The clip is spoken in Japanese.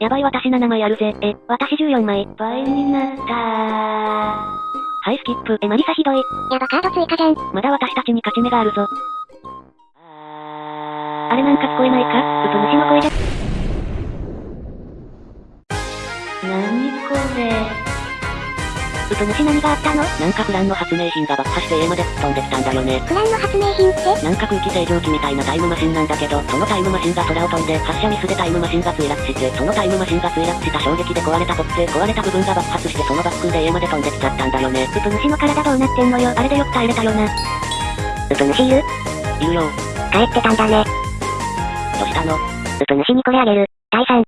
やばい私7枚あるぜ。え、私14枚。倍になったー。はい、スキップ。え、マリサひどい。やばカード追加じゃん。まだ私たちに勝ち目があるぞ。あれなんか聞こえないか？うと虫の声じゃ。なにこれうと虫何があったの？なんかフランの発明品が爆破して A まで飛んできたんだよね。フランの発明品って？なんか空気清浄機みたいなタイムマシンなんだけど、そのタイムマシンが空を飛んで、発射ミスでタイムマシンが墜落して、そのタイムマシンが墜落した衝撃で壊れたボック壊れた部分が爆発してそのバックで A まで飛んできちゃったんだよね。うと虫の体どうなってんのよ。あれでよく耐えれたよな。うと虫いるいるよ。帰ってたんだね。どうしたの？うと虫にこれあげる。第3。